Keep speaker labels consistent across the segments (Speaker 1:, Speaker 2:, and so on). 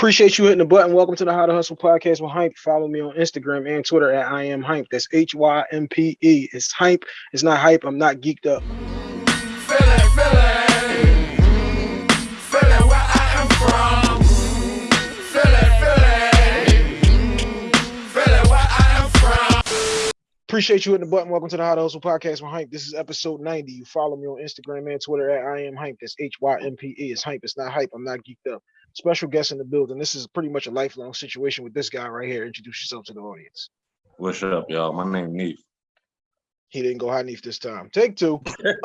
Speaker 1: Appreciate you hitting the button. Welcome to the How to Hustle podcast with Hympe. Follow me on Instagram and Twitter at I am Hympe. That's H Y M P E. It's Hympe. It's not hype. I'm not geeked up. Appreciate you hitting the button. Welcome to the How to Hustle podcast with Hympe. This is episode 90. You follow me on Instagram and Twitter at I am Hympe. That's H Y M P E. It's Hympe. It's not hype. I'm not geeked up. Special guest in the building. This is pretty much a lifelong situation with this guy right here. Introduce yourself to the audience.
Speaker 2: What's up, y'all? My name Neef.
Speaker 1: He didn't go high Neef this time. Take two.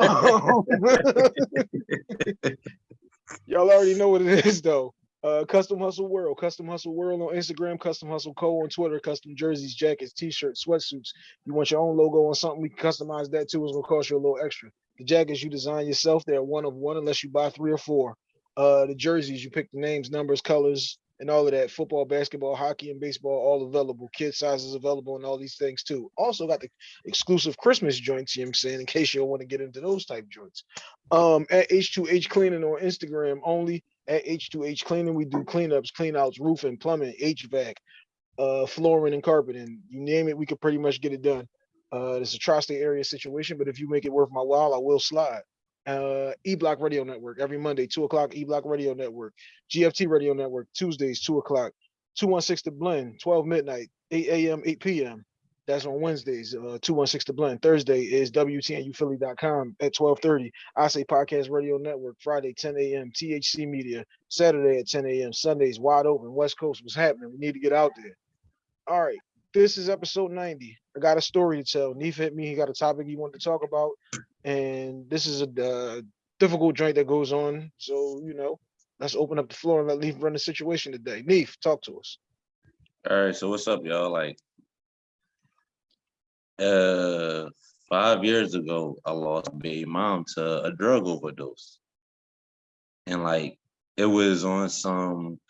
Speaker 1: Y'all already know what it is though. Uh, Custom Hustle World, Custom Hustle World on Instagram, Custom Hustle Co on Twitter, custom jerseys, jackets, t-shirts, sweatsuits. You want your own logo on something, we can customize that too. It's gonna cost you a little extra. The jackets you design yourself, they're one of one unless you buy three or four. Uh, the jerseys, you pick the names, numbers, colors, and all of that. Football, basketball, hockey, and baseball, all available. Kid sizes available, and all these things too. Also got the exclusive Christmas joints. You know I'm saying, in case you want to get into those type joints. Um, at H2H Cleaning on Instagram only. At H2H Cleaning, we do cleanups, cleanouts, roofing, plumbing, HVAC, uh, flooring, and carpeting. You name it, we could pretty much get it done. Uh, it's a tri-state area situation, but if you make it worth my while, I will slide uh e-block radio network every monday two o'clock e-block radio network gft radio network tuesdays two o'clock 216 to blend 12 midnight 8 a.m 8 p.m that's on wednesdays uh 216 to blend. Thursday is wtnuphilly.com at 1230. i say podcast radio network friday 10 a.m thc media. Saturday at 10 a.m sundays wide open. West coast what's happening. We need to get out there. All right. This is episode 90 i got a story to tell neef hit me he got a topic he wanted to talk about and this is a uh, difficult joint that goes on. So you know, let's open up the floor and let Neef run the situation today. Neef, talk to us.
Speaker 2: All right, so what's up, y'all? Like, uh, five years ago, I lost my mom to a drug overdose, and like, it was on some.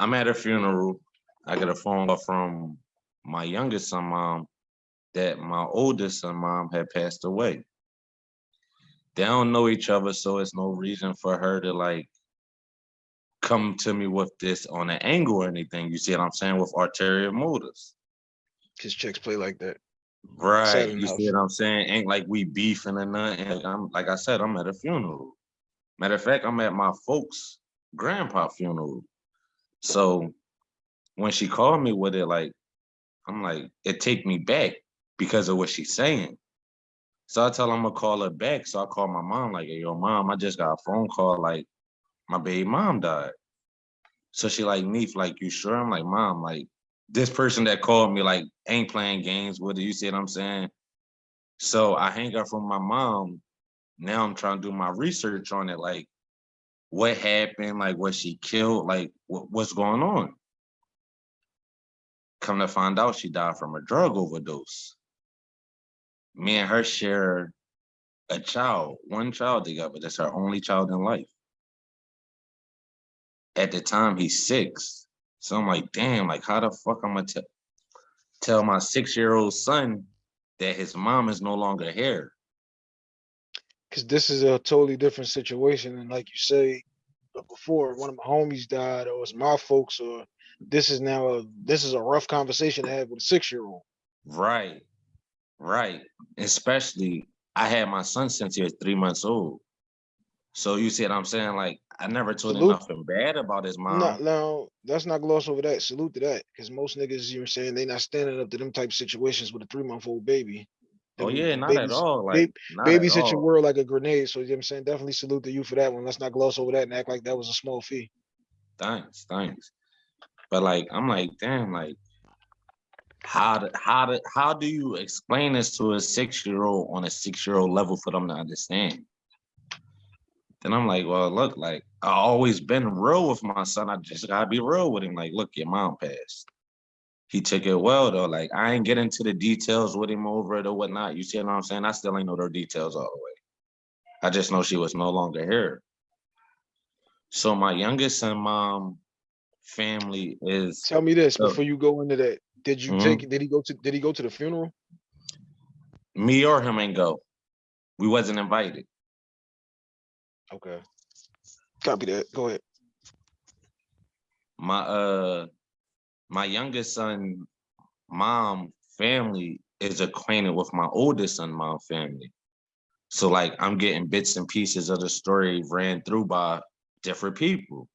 Speaker 2: I'm at a funeral. I get a phone call from my youngest son mom that my oldest son mom had passed away they don't know each other, so it's no reason for her to like come to me with this on an angle or anything. You see what I'm saying? With arterial motives.
Speaker 1: Cause chicks play like that.
Speaker 2: Right. You see what I'm saying? Ain't like we beefing or nothing. I'm like I said, I'm at a funeral. Matter of fact, I'm at my folks' grandpa funeral. So when she called me with it, like, I'm like, it take me back because of what she's saying. So I tell her I'm gonna call her back. So I call my mom, like, hey, yo, mom, I just got a phone call, like, my baby mom died. So she like, Neef, like, you sure? I'm like, mom, like, this person that called me, like, ain't playing games with it. You see what I'm saying? So I hang up from my mom. Now I'm trying to do my research on it, like, what happened, like, was she killed, like, what, what's going on? Come to find out, she died from a drug overdose me and her share a child, one child together. That's her only child in life. At the time, he's six. So I'm like, damn, like how the fuck I'm gonna tell my six-year-old son that his mom is no longer here?
Speaker 1: Because this is a totally different situation. And like you say uh, before, one of my homies died, or it's my folks, or this is now a this is a rough conversation to have with a six-year-old.
Speaker 2: Right. Right. Especially I had my son since he was three months old. So you see what I'm saying? Like I never told Salute. him nothing bad about his mom.
Speaker 1: No, no, let's not gloss over that. Salute to that. Because most niggas, you are saying they not standing up to them type situations with a three-month-old baby.
Speaker 2: oh yeah, not babies, at all. Like
Speaker 1: baby, babies hit your world like a grenade. So you know what I'm saying? Definitely salute to you for that one. Let's not gloss over that and act like that was a small fee.
Speaker 2: Thanks, thanks. But like I'm like, damn, like how do, how do, how do you explain this to a six-year-old on a six-year-old level for them to understand? Then I'm like, well, look, like I always been real with my son. I just gotta be real with him. Like, look, your mom passed. He took it well though. Like I ain't get into the details with him over it or whatnot. You see what I'm saying? I still ain't know their details all the way. I just know she was no longer here. So my youngest son mom family is
Speaker 1: tell me this before you go into that did you mm -hmm. take? Did he go to? Did he go to the funeral?
Speaker 2: Me or him ain't go. We wasn't invited.
Speaker 1: Okay. Copy that. Go ahead.
Speaker 2: my uh my youngest son mom family is acquainted with my oldest son mom family. So like I'm getting bits and pieces of the story ran through by different people.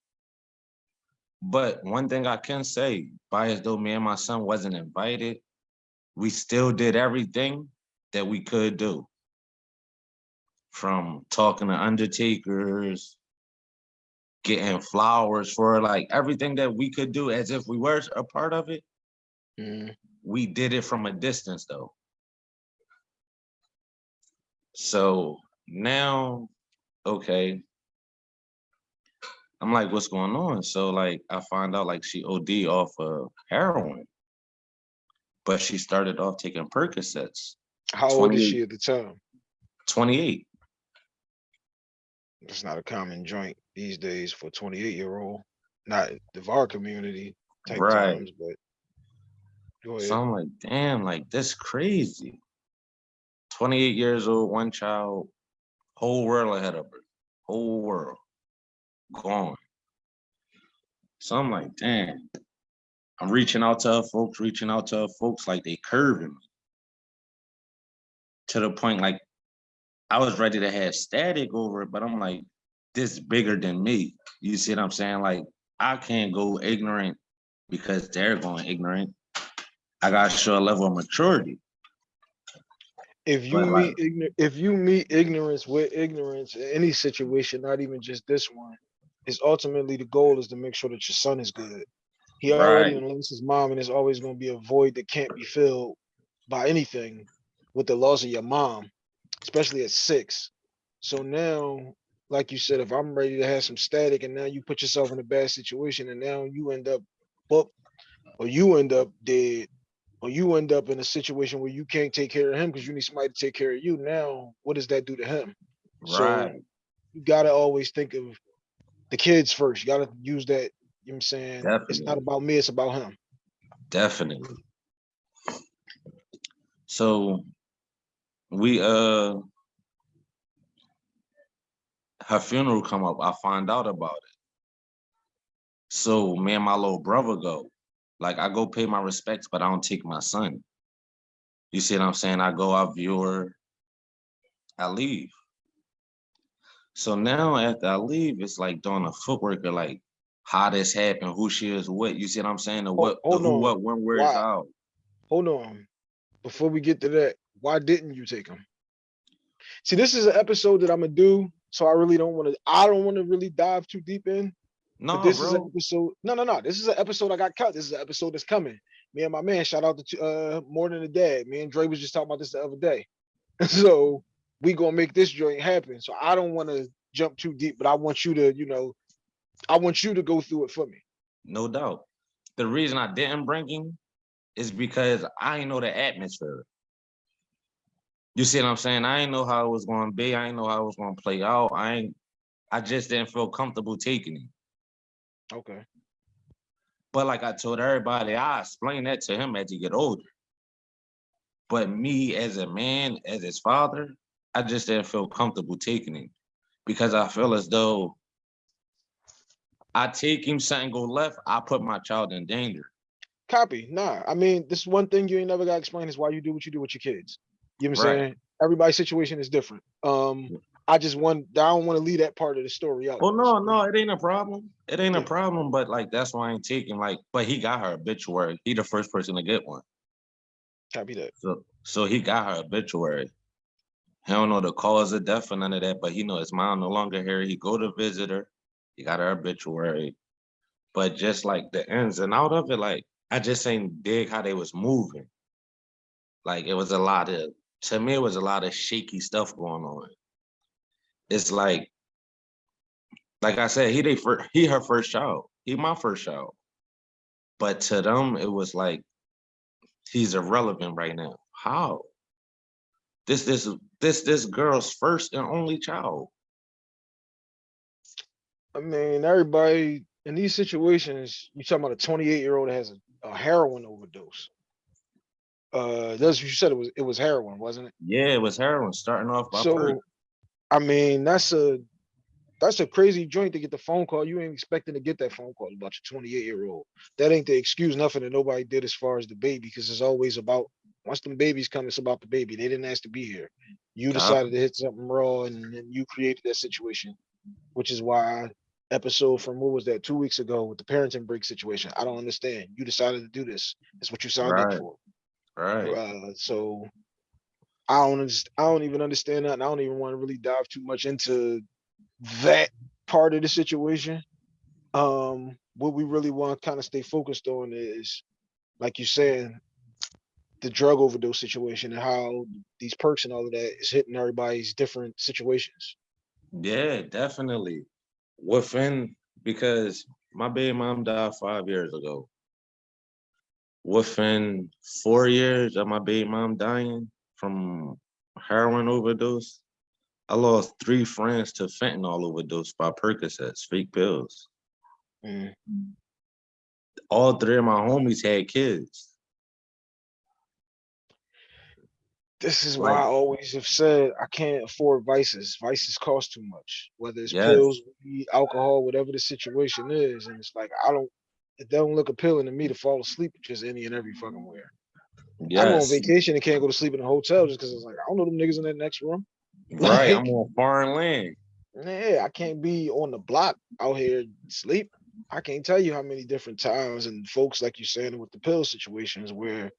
Speaker 2: But one thing I can say, by as though me and my son wasn't invited, we still did everything that we could do. From talking to undertakers, getting flowers for like everything that we could do as if we were a part of it.
Speaker 1: Mhm.
Speaker 2: We did it from a distance though. So now, okay. I'm like, what's going on? So like, I find out like she OD off of heroin. But she started off taking Percocets,
Speaker 1: How old is she at the time?
Speaker 2: 28.
Speaker 1: It's not a common joint these days for 28 year old. Not the VAR community type
Speaker 2: Right.
Speaker 1: times, but.
Speaker 2: So I'm like, damn, like this crazy. 28 years old, one child, whole world ahead of her, whole world gone. So I'm like, damn. I'm reaching out to her folks, reaching out to her folks like they curving me. To the point like I was ready to have static over it, but I'm like, this bigger than me. You see what I'm saying? Like I can't go ignorant because they're going ignorant. I gotta show a level of maturity.
Speaker 1: if you
Speaker 2: But,
Speaker 1: meet ignorant, if you meet ignorance with ignorance in any situation, not even just this one, is ultimately the goal is to make sure that your son is good. He already
Speaker 2: Right.
Speaker 1: lost his mom, and there's always going to be a void that can't be filled by anything with the loss of your mom, especially at six. So now, like you said, if I'm ready to have some static, and now you put yourself in a bad situation, and now you end up booked, or you end up dead, or you end up in a situation where you can't take care of him because you need somebody to take care of you. Now, what does that do to him? So
Speaker 2: Right.
Speaker 1: you gotta always think of the kids first. You gotta use that. You know what I'm saying? It's not about me, it's about him.
Speaker 2: Definitely. So we uh her funeral come up, I find out about it. So me and my little brother go. Like I go pay my respects, but I don't take my son. You see what I'm saying? I go, I view her, I leave. So now after I leave, it's like doing a footwork of like how this happened, who she is, what you see what I'm saying? The what, the
Speaker 1: hold
Speaker 2: who,
Speaker 1: on.
Speaker 2: what, when, where's
Speaker 1: Why?
Speaker 2: out.
Speaker 1: Hold on. Before we get to that, why didn't you take him? See, this is an episode that I'm gonna do, so I really don't want to. I don't want to really dive too deep in.
Speaker 2: No,
Speaker 1: this is an
Speaker 2: bro.
Speaker 1: episode. No, no, no. This is an episode I got cut. This is an episode that's coming. Me and my man, shout out to uh more than a dad. Me and Dre was just talking about this the other day. so we gonna make this joint happen. So I don't want to jump too deep, but I want you to, you know, I want you to go through it for me.
Speaker 2: No doubt. The reason I didn't bring him is because I ain't know the atmosphere. You see what I'm saying? I ain't know how it was going to be. I ain't know how it was to play out. I ain't. I just didn't feel comfortable taking him.
Speaker 1: Okay.
Speaker 2: But like I told everybody, I explained that to him as he get older. But me as a man, as his father, I just didn't feel comfortable taking him because I feel as though I take him, something go left, I put my child in danger.
Speaker 1: Copy. Nah. I mean, this one thing you ain't never got to explain is why you do what you do with your kids. You know what I'm
Speaker 2: Right.
Speaker 1: saying? Everybody's situation is different. Um, I just want I don't want to leave that part of the story out.
Speaker 2: Well, no, no, it ain't a problem. It ain't a problem, but like that's why I ain't taking like, but he got her obituary. He the first person to get one.
Speaker 1: Copy that.
Speaker 2: So so he got her obituary. He don't know the cause of death or none of that, but he know his mom no longer here. He go to visit her. He got her obituary. But just like the ins and out of it, like I just ain't dig how they was moving. Like it was a lot of to me, it was a lot of shaky stuff going on. It's like, like I said, he they first, he her first child. He my first child. But to them, it was like he's irrelevant right now. How? This this this this girl's first and only child.
Speaker 1: I mean, everybody in these situations, you talking about a 28 year old that has a, a heroin overdose. Uh, that's what you said it was. It was heroin, wasn't it?
Speaker 2: Yeah, it was heroin starting off by
Speaker 1: So. I mean, that's a that's a crazy joint to get the phone call. You ain't expecting to get that phone call about your 28 year old. That ain't the excuse, nothing that nobody did as far as the baby, because it's always about once them babies come, it's about the baby. They didn't ask to be here. You decided to hit something raw and then you created that situation, which is why episode from what was that two weeks ago with the parenting break situation. I don't understand. You decided to do this. It's what you signed up for.
Speaker 2: Right.
Speaker 1: Uh, so I don't I don't even understand that, and I don't even want to really dive too much into that part of the situation. Um, what we really want to kind of stay focused on is, like you said, the drug overdose situation and how these perks and all of that is hitting everybody's different situations.
Speaker 2: Yeah, definitely. Within because my baby mom died five years ago. Within four years of my baby mom dying from heroin overdose, I lost three friends to fentanyl overdose by Percocets, fake pills.
Speaker 1: Mm.
Speaker 2: All three of my homies had kids.
Speaker 1: This is why
Speaker 2: Like-
Speaker 1: I always have said I can't afford vices. Vices cost too much, whether it's
Speaker 2: Yes.
Speaker 1: pills, alcohol, whatever the situation is. And it's like I don't it don't look appealing to me to fall asleep just any and every fucking where. I'm on vacation and can't go to sleep in a hotel just because it's like I don't know them niggas in that next room.
Speaker 2: Right. I'm on foreign land.
Speaker 1: Yeah, I can't be on the block out here sleep. I can't tell you how many different times and folks like you saying with the pill situations where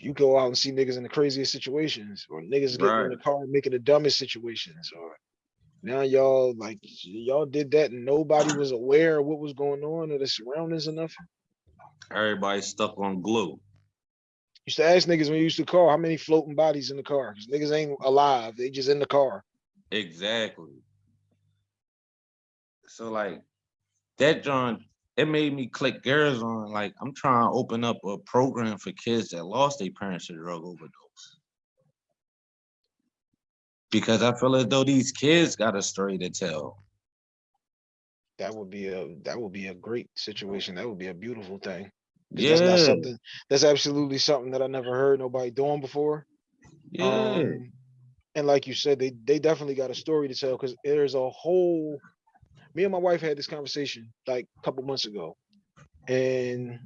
Speaker 1: you go out and see niggas in the craziest situations or niggas getting in the car and making the dumbest situations or now y'all like y'all did that and nobody was aware of what was going on or the surroundings or nothing.
Speaker 2: Everybody stuck on glue.
Speaker 1: Used to ask niggas when you used to call how many floating bodies in the car because niggas ain't alive, they just in the car.
Speaker 2: Exactly. So like that John, it made me click gears on like I'm trying to open up a program for kids that lost their parents to drug overdose. Because I feel as though these kids got a story to tell.
Speaker 1: That would be a that would be a great situation. That would be a beautiful thing.
Speaker 2: Yeah,
Speaker 1: That's not something that's absolutely something that I never heard nobody doing before.
Speaker 2: yeah,
Speaker 1: Um, and like you said, they they definitely got a story to tell because there's a whole. Me and my wife had this conversation like a couple months ago, and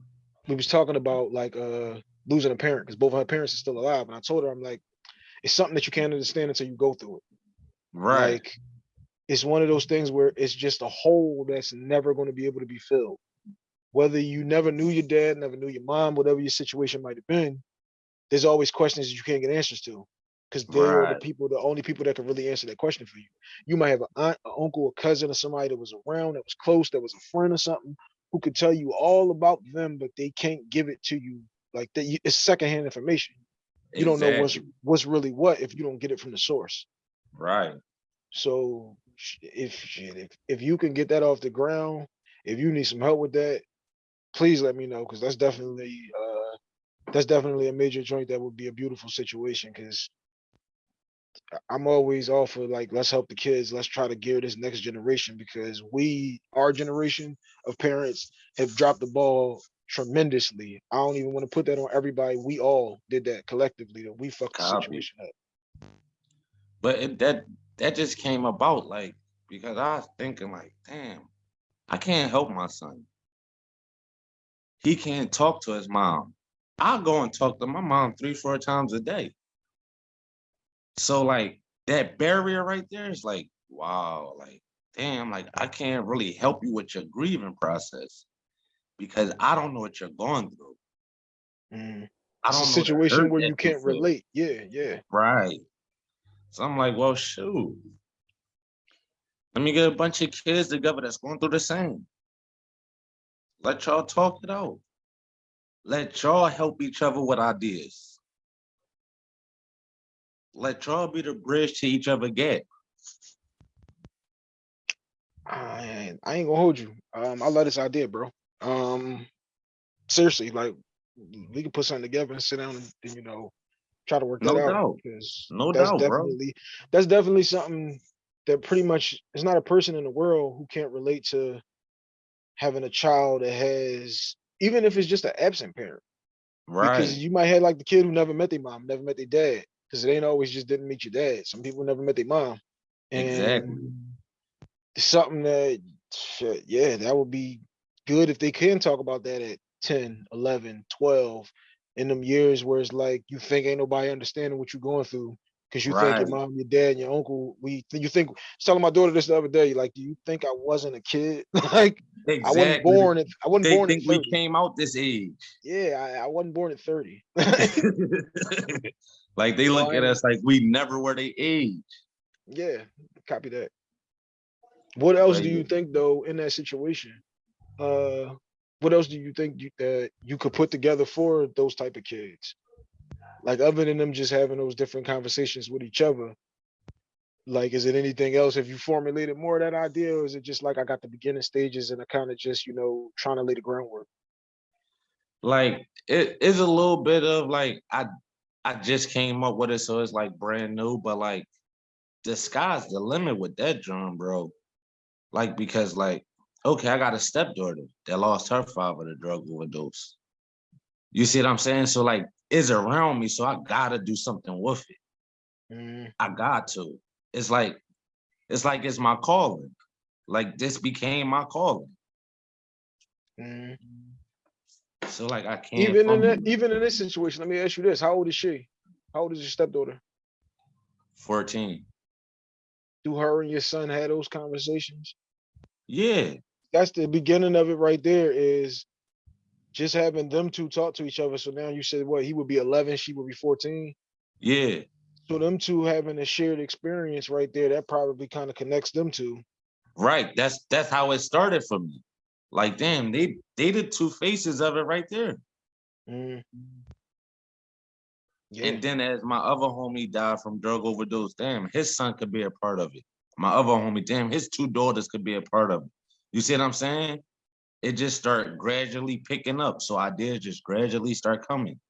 Speaker 1: we was talking about like uh losing a parent because both of her parents are still alive. And I told her I'm like, it's something that you can't understand until you go through it.
Speaker 2: right,
Speaker 1: Like, it's one of those things where it's just a hole that's never going to be able to be filled. Whether you never knew your dad, never knew your mom, whatever your situation might have been, there's always questions that you can't get answers to. Because they're the people, the only people that can really answer that question for you. You might have an aunt, an uncle, a cousin, or somebody that was around, that was close, that was a friend or something, who could tell you all about them, but they can't give it to you. Like that, it's secondhand information. You don't know what's what's really what if you don't get it from the source.
Speaker 2: right,
Speaker 1: So if if if you can get that off the ground, if you need some help with that, please let me know because that's definitely uh that's definitely a major joint that would be a beautiful situation because I'm always all for like let's help the kids, let's try to gear this next generation because we our generation of parents have dropped the ball tremendously. I don't even want to put that on everybody. We all did that collectively that we fucked the situation up.
Speaker 2: but it, that that just came about like because I was thinking like, damn, I can't help my son. He can't talk to his mom. I go and talk to my mom three, four times a day. So like that barrier right there is like, wow, like damn, like I can't really help you with your grieving process because I don't know what you're going through.
Speaker 1: Mm.
Speaker 2: I
Speaker 1: It's
Speaker 2: don't
Speaker 1: a situation where you can't relate. Yeah, yeah.
Speaker 2: Right. So I'm like, well, shoot. Let me get a bunch of kids together that's going through the same. Let y'all talk it out. Let y'all help each other with ideas. Let y'all be the bridge to each other gap.
Speaker 1: I ain't, I ain't gonna hold you. Um, I love this idea, bro. Um, seriously, like we can put something together and sit down and, and, you know try to work
Speaker 2: No
Speaker 1: that out
Speaker 2: doubt.
Speaker 1: because
Speaker 2: No
Speaker 1: that's
Speaker 2: doubt, bro.
Speaker 1: that's definitely something that pretty much is not a person in the world who can't relate to having a child that has even if it's just an absent parent
Speaker 2: Right.
Speaker 1: because you might have like the kid who never met their mom, never met their dad because it ain't always just didn't meet your dad. Some people never met their mom. And
Speaker 2: Exactly.
Speaker 1: something that, shit, yeah, that would be good if they can talk about that at 10, 11, 12, in them years where it's like you think ain't nobody understanding what you're going through because you think your mom, your dad, and your uncle. We you think I was telling my daughter this the other day. Like, do you think I wasn't a kid? like, I wasn't born at I wasn't
Speaker 2: They
Speaker 1: born at
Speaker 2: think we came out this age.
Speaker 1: Yeah, I, I wasn't born at 30.
Speaker 2: like they look at us like we never were their age.
Speaker 1: yeah, copy that. What else do you think though in that situation? Uh, what else do you think you, that you could put together for those type of kids? Like other than them just having those different conversations with each other. Like, is it anything else? Have you formulated more of that idea, or is it just like I got the beginning stages and I kind of just you know trying to lay the groundwork?
Speaker 2: Like it is a little bit of like I I just came up with it, so it's like brand new, but like the sky's the limit with that drum, bro. Like because like okay, I got a stepdaughter that lost her father to drug overdose. You see what I'm saying? So like it's around me, so I gotta do something with it.
Speaker 1: Mm,
Speaker 2: I got to. It's like it's like it's my calling. Like this became my calling.
Speaker 1: mm.
Speaker 2: So like I can't
Speaker 1: Even in that, even in this situation, let me ask you this: How old is she? How old is your stepdaughter?
Speaker 2: 14.
Speaker 1: Do her and your son have those conversations?
Speaker 2: Yeah,
Speaker 1: That's the beginning of it right there. Is just having them two talk to each other. So now you said what? He would be 11, she would be 14.
Speaker 2: yeah.
Speaker 1: So them two having a shared experience right there, that probably kind of connects them two.
Speaker 2: Right. That's that's how it started for me. Like, damn, they they the two faces of it right there.
Speaker 1: Mm. Yeah,
Speaker 2: And then as my other homie died from drug overdose, damn, his son could be a part of it. My other homie, damn, his two daughters could be a part of it. You see what I'm saying? It just started gradually picking up. So ideas just gradually start coming.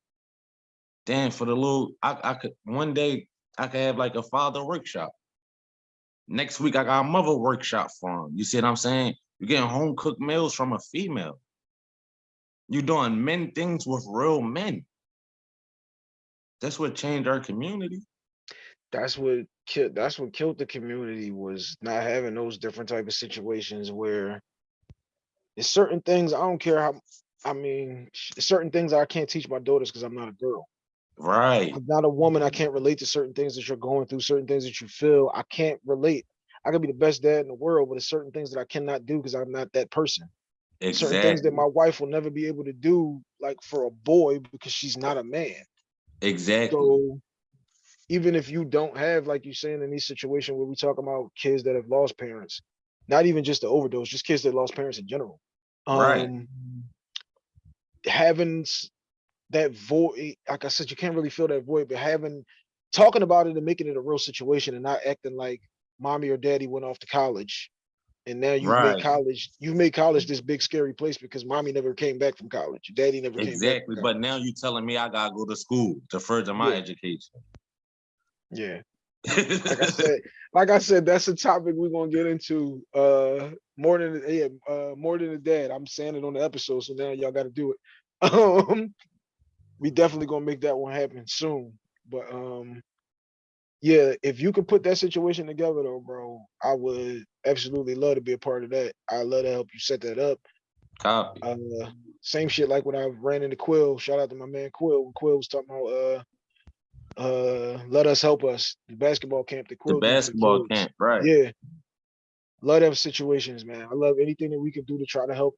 Speaker 2: Damn, for the little, I, I could one day I could have like a father workshop. Next week I got a mother workshop for him. You see what I'm saying? You're getting home cooked meals from a female. You're doing men things with real men. That's what changed our community.
Speaker 1: that's what killed. That's what killed the community was not having those different type of situations where there's certain things I don't care how. I mean, certain things I can't teach my daughters because I'm not a girl.
Speaker 2: Right.
Speaker 1: I'm not a woman. I can't relate to certain things that you're going through, certain things that you feel. I can't relate. I could be the best dad in the world, but there's certain things that I cannot do because I'm not that person. Exactly. Certain things that my wife will never be able to do, like for a boy, because she's not a man.
Speaker 2: Exactly.
Speaker 1: So even if you don't have, like you're saying in these situations where we talk about kids that have lost parents, not even just the overdose, just kids that lost parents in general.
Speaker 2: Right.
Speaker 1: Um, having that void, like I said, you can't really feel that void, but having talking about it and making it a real situation and not acting like mommy or daddy went off to college. And now you've
Speaker 2: Right.
Speaker 1: made college, you've made college this big scary place because mommy never came back from college. Daddy never came back.
Speaker 2: Exactly. But now you're telling me I gotta go to school to further my
Speaker 1: Yeah.
Speaker 2: education.
Speaker 1: yeah. Like I said, like I said, that's a topic we're gonna get into. Uh, more than yeah, uh, more than a dad. I'm saying it on the episode, so now y'all got to do it. Um, we definitely gonna make that one happen soon. But um, yeah, if you could put that situation together, though, bro, I would absolutely love to be a part of that. I love to help you set that up.
Speaker 2: Copy.
Speaker 1: Uh, same shit like when I ran into Quill. Shout out to my man Quill. When Quill was talking about uh, uh, let us help us the basketball camp. The
Speaker 2: The
Speaker 1: Quill did for the
Speaker 2: basketball camp, right?
Speaker 1: Yeah. Love them situations, man. I love anything that we can do to try to help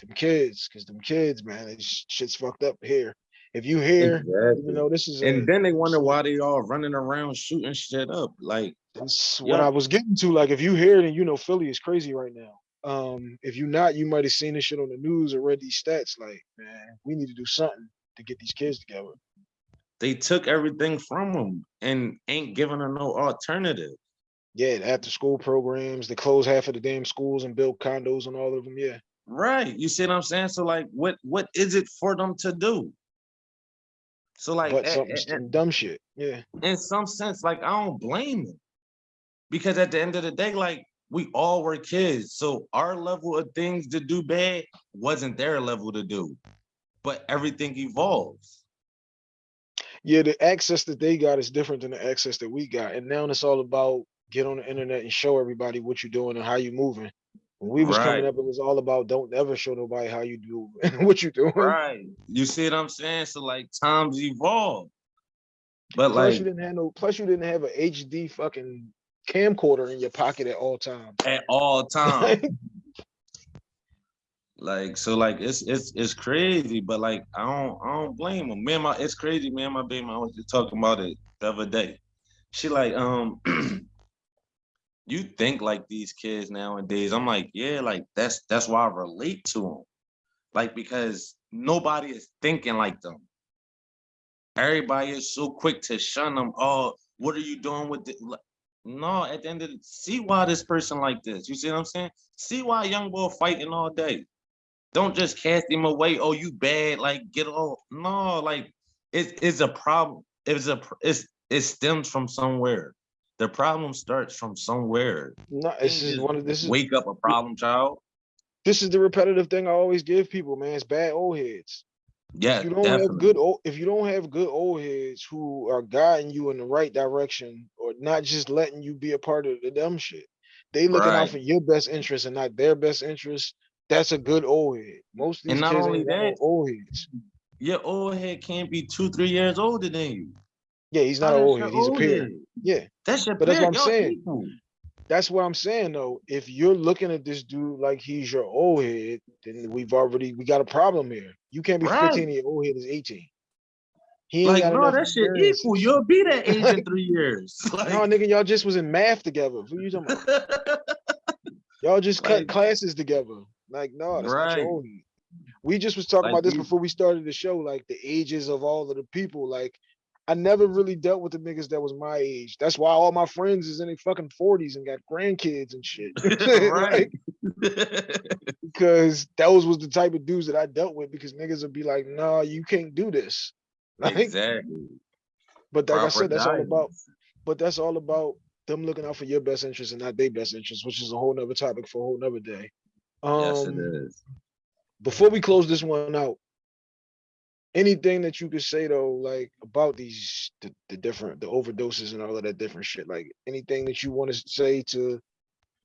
Speaker 1: them kids, because them kids, man, it's shit's fucked up here. If you hear,
Speaker 2: Exactly.
Speaker 1: you know, this is a,
Speaker 2: And then they wonder why they all running around shooting shit up. Like,
Speaker 1: that's what. I was getting to. Like, if you hear it and you know Philly is crazy right now. Um, if you not, you might have seen this shit on the news or read these stats. Like, man, we need to do something to get these kids together.
Speaker 2: They took everything from them and ain't giving them no alternative.
Speaker 1: Yeah, the after school programs, they close half of the damn schools and build condos on all of them. Yeah.
Speaker 2: Right. You see what I'm saying? So like what what is it for them to do? So like
Speaker 1: but something dumb shit. Yeah.
Speaker 2: in some sense, like I don't blame them. Because at the end of the day, like we all were kids. So our level of things to do bad wasn't their level to do. But everything evolves.
Speaker 1: Yeah, the access that they got is different than the access that we got. And now it's all about get on the internet and show everybody what you're doing and how you're moving. When we was coming up, it was all about don't ever show nobody how you do and what you doing.
Speaker 2: Right. You see what I'm saying? So like times evolve. But
Speaker 1: Plus
Speaker 2: like
Speaker 1: you didn't have no plus you didn't have a HD fucking camcorder in your pocket at all times.
Speaker 2: at all times. Like so, like it's it's it's crazy, but like I don't I don't blame him. Me and my it's crazy, man. My baby mom was just talking about it the other day. She like, um, you think like these kids nowadays. I'm like, yeah, like that's that's why I relate to them. Like because nobody is thinking like them. Everybody is so quick to shun them. Oh, what are you doing with it? No, at the end of the see why this person like this. You see what I'm saying? See why young boy fighting all day. Don't just cast him away. Oh, you bad. Like get off. No, like it's a problem. It's a it's it stems from somewhere. The problem starts from somewhere.
Speaker 1: No, just
Speaker 2: just
Speaker 1: one of this is
Speaker 2: Wake up a problem child.
Speaker 1: this is the repetitive thing I always give people, man. It's bad old heads.
Speaker 2: Yeah,
Speaker 1: If you don't
Speaker 2: definitely.
Speaker 1: have good old if you don't have good old heads who are guiding you in the right direction or not just letting you be a part of the dumb shit. They looking
Speaker 2: Right.
Speaker 1: out for your best interest and not their best interest. That's a good old head. Most of
Speaker 2: And
Speaker 1: these
Speaker 2: not
Speaker 1: kids
Speaker 2: only
Speaker 1: ain't no
Speaker 2: that-
Speaker 1: old heads.
Speaker 2: Your old head can't be two, three years older than you.
Speaker 1: Yeah, he's not an old head. He's a peer.
Speaker 2: head?
Speaker 1: Yeah.
Speaker 2: That's your
Speaker 1: But that's what. I'm saying.
Speaker 2: equal.
Speaker 1: That's what I'm saying though. If you're looking at this dude like he's your old head, then we've already we got a problem here. You can't be
Speaker 2: Right.
Speaker 1: 15 and your old head is 18. He ain't
Speaker 2: Like,
Speaker 1: enough
Speaker 2: that shit equal. You'll be that age in three years. Like,
Speaker 1: No, nigga, y'all just was in math together. Who you talking about? Y'all just cut
Speaker 2: Like-
Speaker 1: classes together. Like, no, that's not your head. We just was talking
Speaker 2: Like
Speaker 1: about this
Speaker 2: you-
Speaker 1: before we started the show, like the ages of all of the people. Like, I never really dealt with the niggas that was my age. That's why all my friends is in their fucking 40s and got grandkids and shit.
Speaker 2: right.
Speaker 1: because those was the type of dudes that I dealt with because niggas would be like, nah, you can't do this. Like,
Speaker 2: exactly.
Speaker 1: but like I said, that's all about but that's all about them looking out for your best interest and not their best interest, which is a whole nother topic for a whole nother day. Um
Speaker 2: Yes, it is.
Speaker 1: before we close this one out, anything that you could say though, like about these the, the different the overdoses and all of that different shit, like anything that you want to say to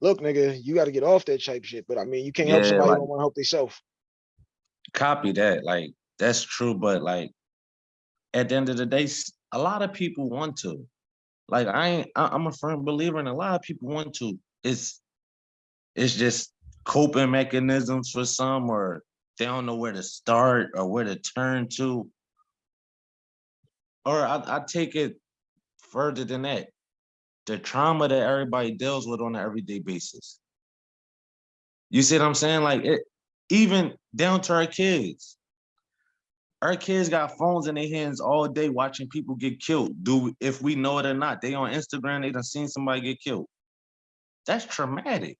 Speaker 1: look, nigga, you got to get off that type shit. But I mean, you can't help
Speaker 2: Yeah,
Speaker 1: somebody
Speaker 2: like-
Speaker 1: don't want to help themselves.
Speaker 2: Copy that. Like, that's true. But like, at the end of the day, a lot of people want to. Like, I ain't, I, I'm a firm believer and a lot of people want to. It's, it's just coping mechanisms for some, or they don't know where to start or where to turn to. Or I, I take it further than that. The trauma that everybody deals with on an everyday basis. You see what I'm saying? Like it, even down to our kids. Our kids got phones in their hands all day watching people get killed. Do if we know it or not, they on Instagram, they done seen somebody get killed. That's traumatic.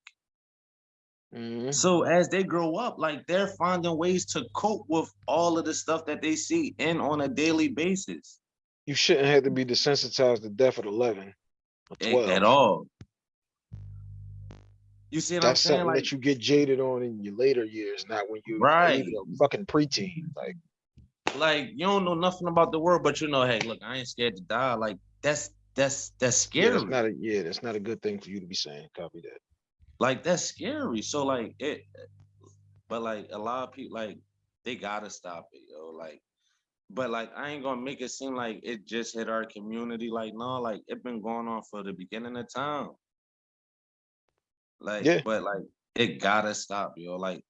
Speaker 1: Mhm.
Speaker 2: So as they grow up, like they're finding ways to cope with all of the stuff that they see in on a daily basis.
Speaker 1: You shouldn't have to be desensitized to death at 11 or 12.
Speaker 2: At all. You see what
Speaker 1: That's
Speaker 2: I'm saying?
Speaker 1: something
Speaker 2: Like,
Speaker 1: that you get jaded on in your later years, not when you
Speaker 2: Right.
Speaker 1: a fucking preteen. Like,
Speaker 2: like you don't know nothing about the world, but you know, hey, look, I ain't scared to die. Like that's that's that's
Speaker 1: yeah,
Speaker 2: scary.
Speaker 1: that's not a yeah, that's not a good thing for you to be saying. Copy that.
Speaker 2: Like that's scary. So like it, but like a lot of people like they gotta stop it, yo. Like, but like I ain't gonna make it seem like it just hit our community. Like no, like it been going on for the beginning of time. Like,
Speaker 1: Yeah.
Speaker 2: but like it gotta stop, yo. Like,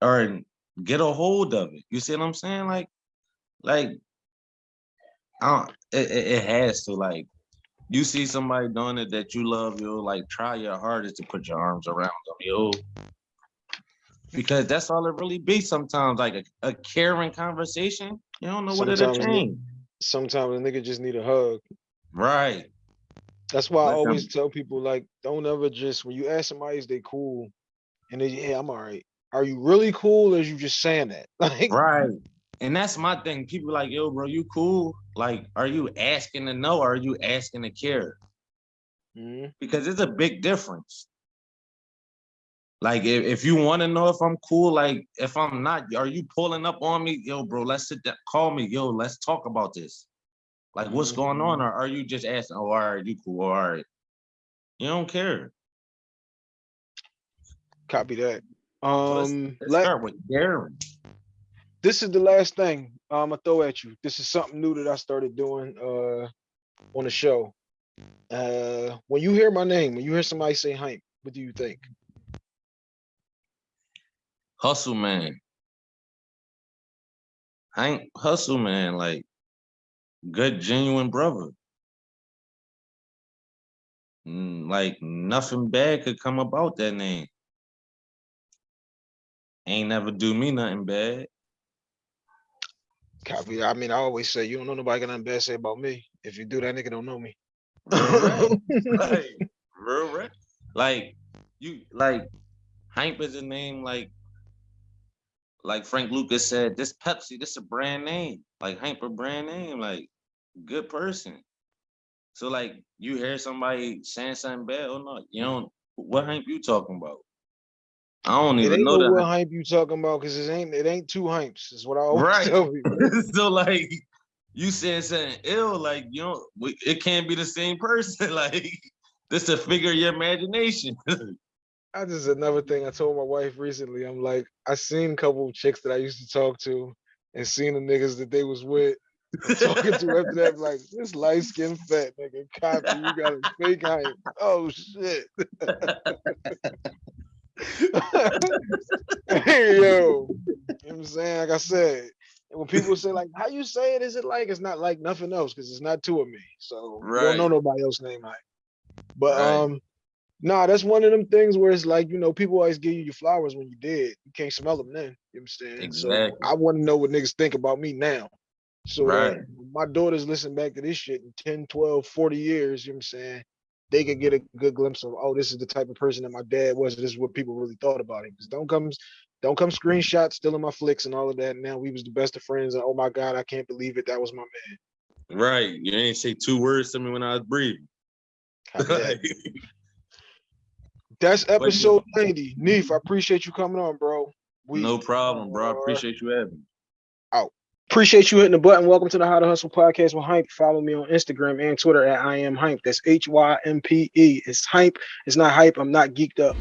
Speaker 2: or get a hold of it. You see what I'm saying? Like, like, I don't, it, it, it has to like. You see somebody doing it that you love, yo. Like, try your hardest to put your arms around them, yo. Because that's all it really be sometimes, like a, a caring conversation. You don't know what it'll change.
Speaker 1: Sometimes a nigga just need a hug.
Speaker 2: Right.
Speaker 1: That's why I
Speaker 2: Let them-
Speaker 1: always um tell people like, don't ever just when you ask somebody is they cool, and they yeah, I'm all right. Are you really cool, or is you just saying that? Like,
Speaker 2: Right. And that's my thing. People like, yo, bro, you cool? Like, are you asking to know or are you asking to care?
Speaker 1: mhm.
Speaker 2: Because it's a big difference. Like, if, if you want to know if I'm cool, like, if I'm not, are you pulling up on me? Yo, bro, let's sit down, call me. Yo, let's talk about this. Like, what's going on? Or are you just asking, oh, all right, you cool, all right. You don't care.
Speaker 1: Copy that.
Speaker 2: So let's,
Speaker 1: Um,
Speaker 2: let's
Speaker 1: let-
Speaker 2: start with Darren.
Speaker 1: This is the last thing I'm gonna throw at you. This is something new that I started doing uh on the show. Uh, when you hear my name, when you hear somebody say hype, what do you think?
Speaker 2: Hustle man. Hank Hustle man, like good genuine brother. Mm, Like nothing bad could come about that name. Ain't never do me nothing bad.
Speaker 1: Copy. I mean, I always say you don't know nobody got nothing bad to say about me. If you do, that nigga don't know me.
Speaker 2: Real rap. like, real rap. Like you like Hank is a name like like Frank Lucas said, this Pepsi, this a brand name. Like Hank a brand name, like good person. So like you hear somebody saying something bad or not, you don't what Hank you talking about? I don't
Speaker 1: It
Speaker 2: even know
Speaker 1: no what
Speaker 2: that.
Speaker 1: hype you talking about because it ain't it ain't two hypes. Is what I always
Speaker 2: Right.
Speaker 1: tell people.
Speaker 2: so like you saying something ill, like you know, we- it can't be the same person. like this a figure of your imagination.
Speaker 1: I just another thing I told my wife recently. I'm like, I seen a couple of chicks that I used to talk to and seen the niggas that they was with talking to after that, like this light skinned fat nigga copy, you got a fake hype. Oh shit. Hey yo, you know what I'm saying? Like I said, when people say like how you say it, is it like it's not like nothing else because it's not two of me. So you don't know nobody else name hype. But
Speaker 2: Right.
Speaker 1: um Nah, that's one of them things where it's like, you know, people always give you your flowers when you dead. You can't smell them then. You know what I'm saying?
Speaker 2: Exactly.
Speaker 1: So I want to know what niggas think about me now. So
Speaker 2: Right.
Speaker 1: when my daughters listen back to this shit in 10, 12, 40 years, you know what I'm saying? They could get a good glimpse of, oh, this is the type of person that my dad was. This is what people really thought about him. 'Cause don't come don't come screenshots stealing my flicks and all of that. Now we was the best of friends. And oh my God, I can't believe it. That was my man.
Speaker 2: Right. You ain't say two words to me when I was breathing.
Speaker 1: That's episode 90. Neef, I appreciate you coming on, bro. We
Speaker 2: no problem, bro. I appreciate you having me.
Speaker 1: Appreciate you hitting the button. Welcome to the How to Hustle podcast with Hympe. Follow me on Instagram and Twitter at I am Hympe. That's H Y M P E. It's Hympe. It's not hype. I'm not geeked up.